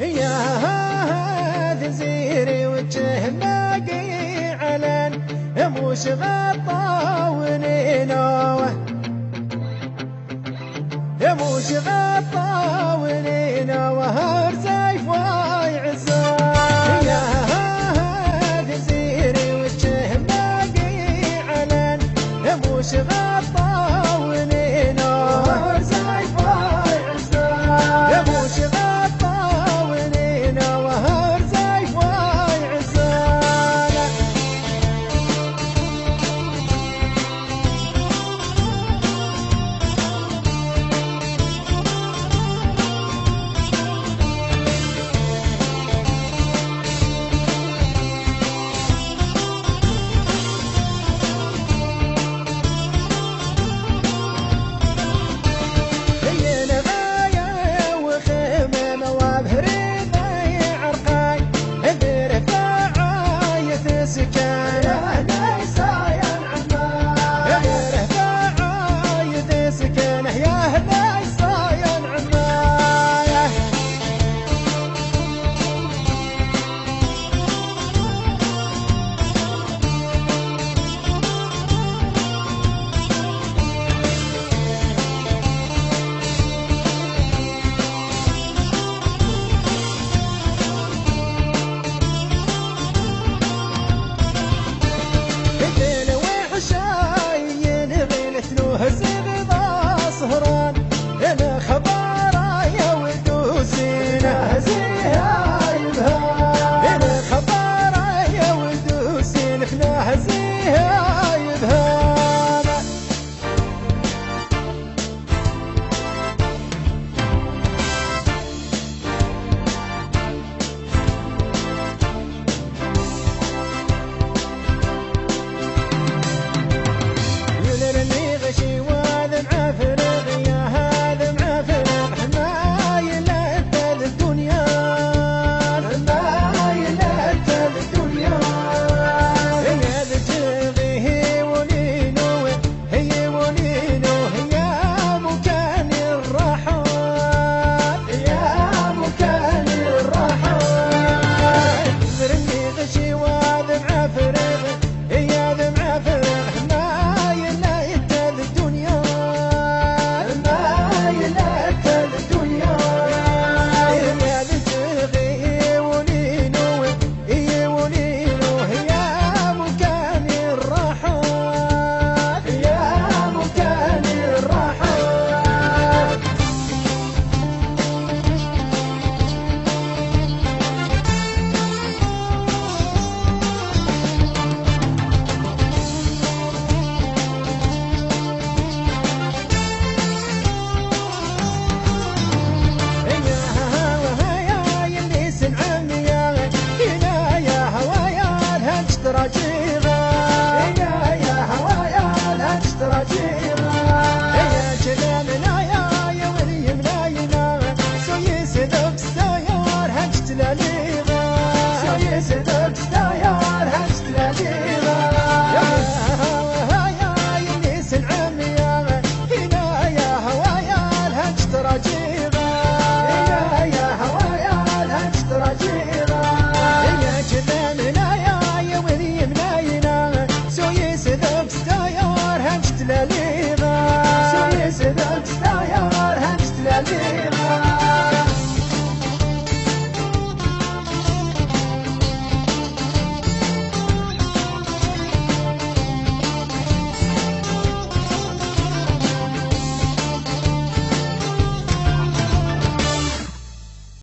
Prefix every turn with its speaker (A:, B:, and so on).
A: يا هاد زيري وجه باقي علن موش غطى ونينوه موش غطى ونينوه رزيف ويعزوه يا هاد وجه باقي علن موش غطى